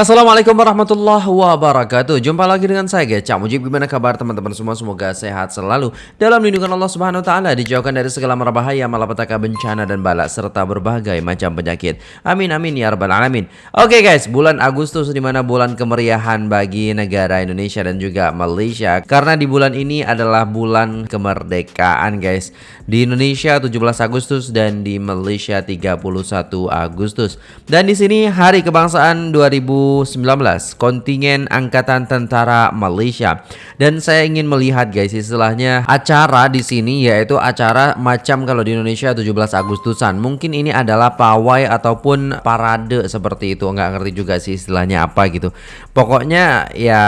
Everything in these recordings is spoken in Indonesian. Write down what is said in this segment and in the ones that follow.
Assalamualaikum warahmatullahi wabarakatuh. Jumpa lagi dengan saya guys Cak Mujib. Gimana kabar teman-teman semua? Semoga sehat selalu. Dalam lindungan Allah subhanahu wa ta'ala Dijauhkan dari segala merbahaya Malapetaka bencana dan balak Serta berbagai macam penyakit. Amin amin ya rabbal alamin. Oke guys Bulan Agustus di mana bulan kemeriahan Bagi negara Indonesia dan juga Malaysia. Karena di bulan ini adalah bulan kemerdekaan guys. Di Indonesia 17 Agustus Dan di Malaysia 31 Agustus. Dan di sini hari kebangsaan 2000 2019 kontingen angkatan tentara Malaysia. Dan saya ingin melihat guys istilahnya acara di sini yaitu acara macam kalau di Indonesia 17 Agustusan. Mungkin ini adalah pawai ataupun parade seperti itu. Nggak ngerti juga sih istilahnya apa gitu. Pokoknya ya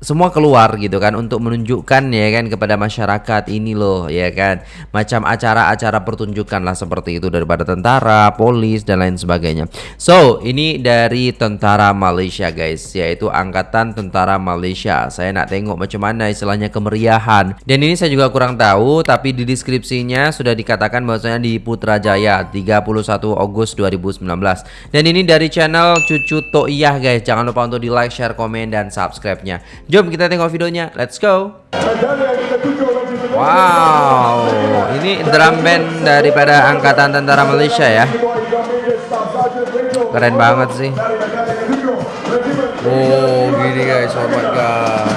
semua keluar gitu kan untuk menunjukkan ya kan kepada masyarakat ini loh ya kan macam acara-acara pertunjukan lah seperti itu daripada tentara, polis dan lain sebagainya. So ini dari tentara Malaysia guys yaitu angkatan tentara Malaysia. Saya nak tengok macam mana istilahnya kemeriahan dan ini saya juga kurang tahu tapi di deskripsinya sudah dikatakan bahwasanya di Putrajaya 31 Agustus 2019 dan ini dari channel Cucu Toiyah guys. Jangan lupa untuk di like, share, komen dan subscribe-nya. Jom kita tengok videonya. Let's go. Wow, ini drum band daripada Angkatan Tentara Malaysia ya. Keren banget sih. Oh, gini guys, oh my god.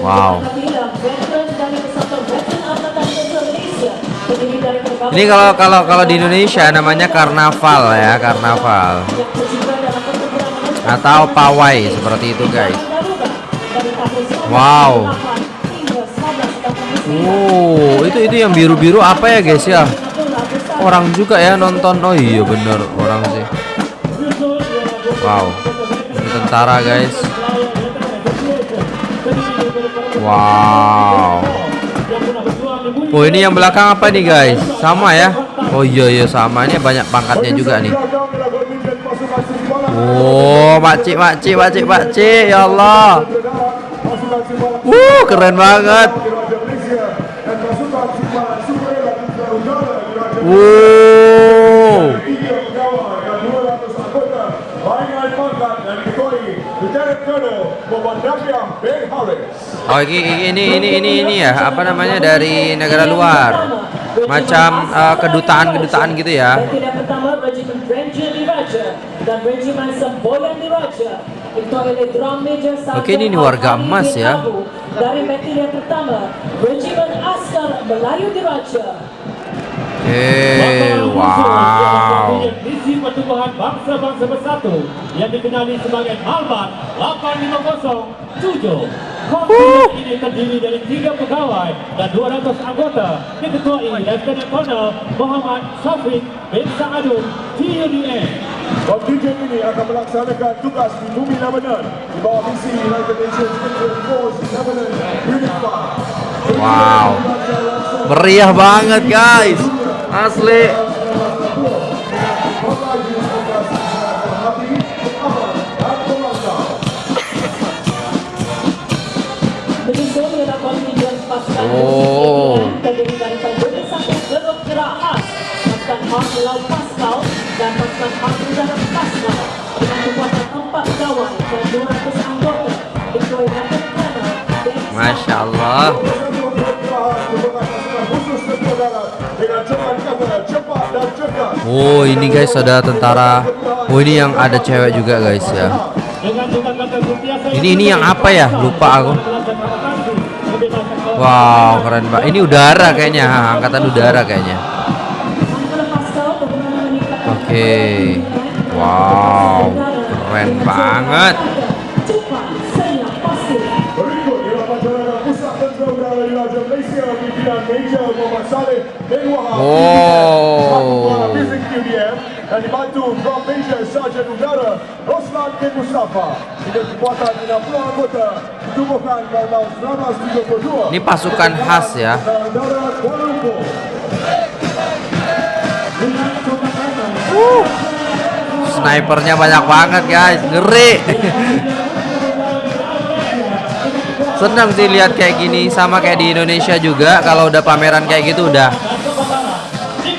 Wow. Ini kalau kalau kalau di Indonesia namanya karnaval ya, karnaval. Atau pawai seperti itu, guys. Wow. Oh, itu itu yang biru-biru apa ya, guys ya? Orang juga ya nonton. Oh iya bener orang sih. Wow. Ini tentara, guys. Wow. Oh ini yang belakang apa nih guys? Sama ya? Oh iya iya sama ini banyak pangkatnya juga nih. Oh makcik makcik makcik makcik ya Allah. Uh keren banget. Wow. Oh ini ini ini ini ini ya apa namanya dari negara luar macam uh, kedutaan kedutaan gitu ya. Oke ini, ini warga emas ya. Dari pertama, Regimen Askar Melayu Diraja Eh, wow. Pertubuhan Bangsa-Bangsa Bersatu yang dikenali sebagai Malbat 8507. Korps ini terdiri dari tiga pegawai dan 200 anggota diketuai Lieutenant Colonel Muhammad Syafiq bin Sa'adun, TUDN. Kontingen ini akan melaksanakan tugas di bumi Lebanon di bawah misi United Nations Interim Force Lebanon Unit Wow, meriah banget guys. Asli. Oh. Masya Allah. Oh ini guys ada tentara. Oh ini yang ada cewek juga guys ya. Ini ini yang apa ya? Lupa aku Wow keren banget Ini udara kayaknya Angkatan udara kayaknya. Oke. Okay. Wow Keren banget. Oh. K. Mustafa. Dengan kekuatan 60 anggota. Ditubuhkan pada tahun 1932 ini pasukan khas ya. Uh. snipernya banyak banget guys. Ngeri. Senang sih lihat kayak gini. Sama kayak di Indonesia juga. Kalau udah pameran kayak gitu udah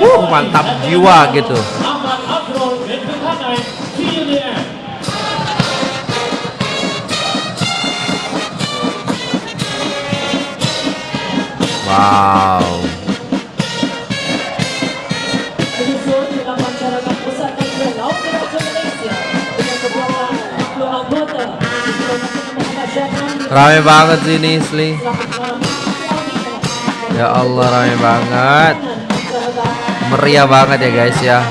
uh, mantap jiwa gitu Wow. Rame banget sini Sli. Ya Allah rame banget. Meriah banget ya guys ya.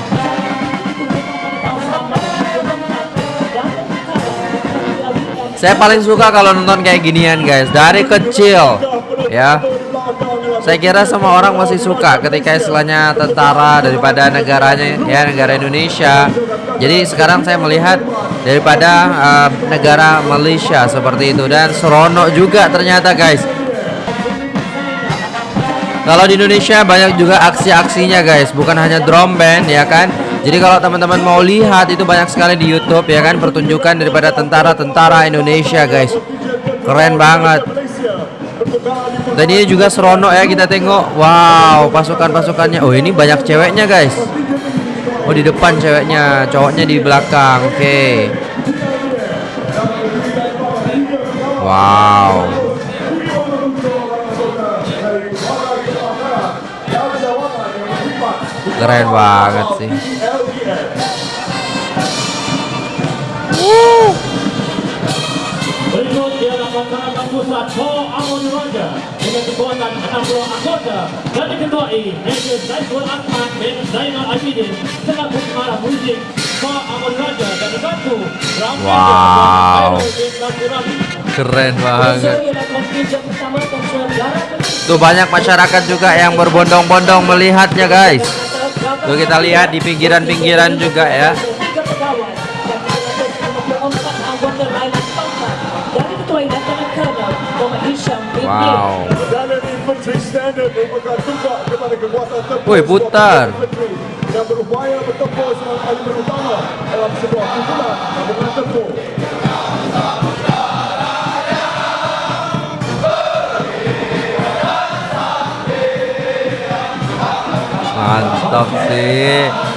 Saya paling suka kalau nonton kayak ginian guys dari kecil ya. Saya kira semua orang masih suka ketika istilahnya tentara daripada negaranya ya negara Indonesia. Jadi sekarang saya melihat daripada uh, negara Malaysia seperti itu dan seronok juga ternyata guys. Kalau di Indonesia banyak juga aksi-aksinya guys, bukan hanya drum band ya kan. Jadi kalau teman-teman mau lihat itu banyak sekali di YouTube ya kan pertunjukan daripada tentara-tentara Indonesia guys. Keren banget. Dan juga seronok ya kita tengok. Wow, pasukan-pasukannya. Oh, ini banyak ceweknya guys. Oh, di depan ceweknya, cowoknya di belakang. Oke. Okay. Wow. Keren banget sih. Pusat Po Amoni Raja dengan kekuatan 60 anggota dan diketuai Major Zaiful Ahmad bin Zainal Abidin selaku pengarah musik Po Amoni Raja dan dibantu Wow. Keren banget. Tuh banyak masyarakat juga yang berbondong-bondong melihatnya guys. Tuh kita lihat di pinggiran-pinggiran juga ya. Wow. Woi putar. Mantap sih.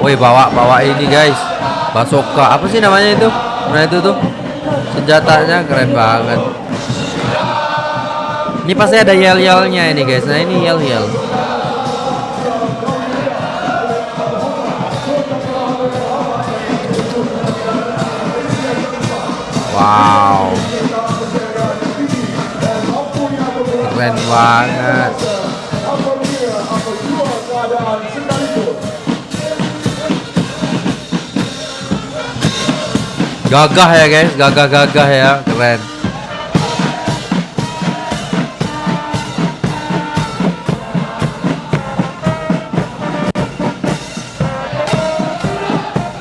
Woi bawa bawa ini guys. Basoka apa sih namanya itu? Nah itu tuh senjatanya keren banget. Ini pasti ada yel-yelnya ini guys. Nah ini yel-yel. Wow. Keren banget. Gagah ya guys, gagah-gagah ya, keren.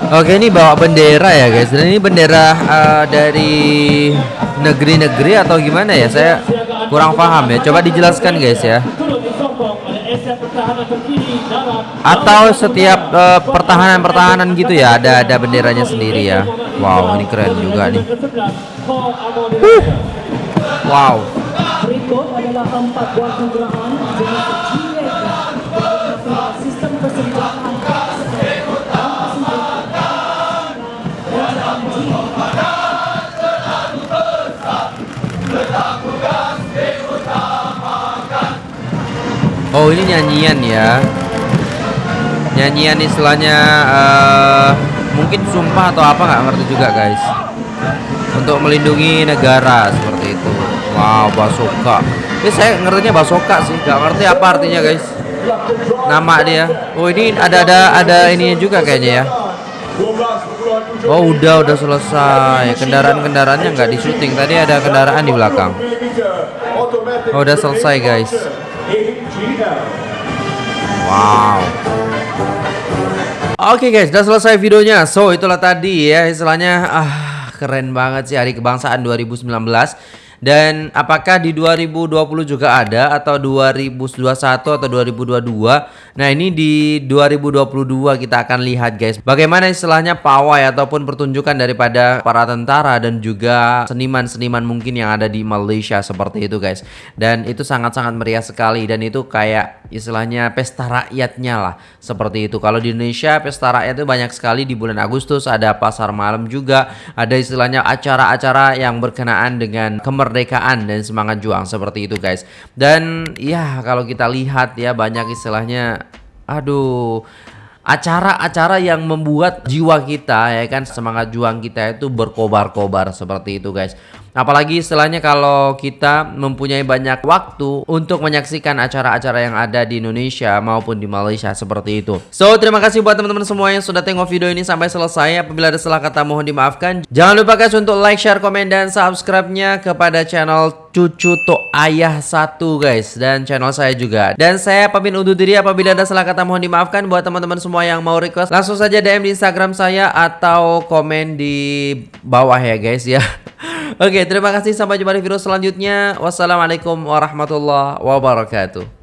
Oke ini bawa bendera ya guys. Dan ini bendera eh, dari negeri-negeri atau gimana ya? Saya kurang paham ya. Coba dijelaskan guys ya. Atau setiap eh, pertahanan-pertahanan gitu ya ada ada benderanya sendiri ya. Wow ini keren juga nih. Raja. Wow. Oh ini nyanyian ya Nyanyian istilahnya eh, Mungkin sumpah atau apa nggak ngerti juga guys. Untuk melindungi negara seperti itu. Wow basoka. Ini saya ngertinya basoka sih Gak ngerti apa artinya guys. Nama dia. Oh ini ada ada ada ininya juga kayaknya ya. Oh udah udah selesai. Kendaraan-kendaraannya nggak di syuting tadi ada kendaraan di belakang. Oh udah selesai guys. Wow Oke guys udah selesai videonya. So itulah tadi ya istilahnya. Ah keren banget sih hari kebangsaan 2019 dan apakah di 2020 juga ada atau 2021 atau 2022? Nah, ini di 2022 kita akan lihat guys. Bagaimana istilahnya pawai ataupun pertunjukan daripada para tentara dan juga seniman-seniman mungkin yang ada di Malaysia seperti itu guys. Dan itu sangat-sangat meriah sekali dan itu kayak istilahnya pesta rakyatnya lah seperti itu. Kalau di Indonesia pesta rakyat itu banyak sekali di bulan Agustus ada pasar malam juga, ada istilahnya acara-acara yang berkenaan dengan kemer kemerdekaan dan semangat juang seperti itu guys. Dan ya kalau kita lihat ya banyak istilahnya aduh acara-acara yang membuat jiwa kita ya kan semangat juang kita itu berkobar-kobar seperti itu guys. Apalagi istilahnya kalau kita mempunyai banyak waktu untuk menyaksikan acara-acara yang ada di Indonesia maupun di Malaysia seperti itu. So, terima kasih buat teman-teman semua yang sudah tengok video ini sampai selesai. Apabila ada salah kata mohon dimaafkan. Jangan lupa guys untuk like, share, komen, dan subscribe-nya kepada channel Cucu Tok Ayah satu guys dan channel saya juga. Dan saya pamit undur diri apabila ada salah kata mohon dimaafkan buat teman-teman semua yang mau request langsung saja DM di Instagram saya atau komen di bawah ya guys ya. Oke, terima kasih sampai jumpa di video selanjutnya. Wassalamualaikum warahmatullahi wabarakatuh.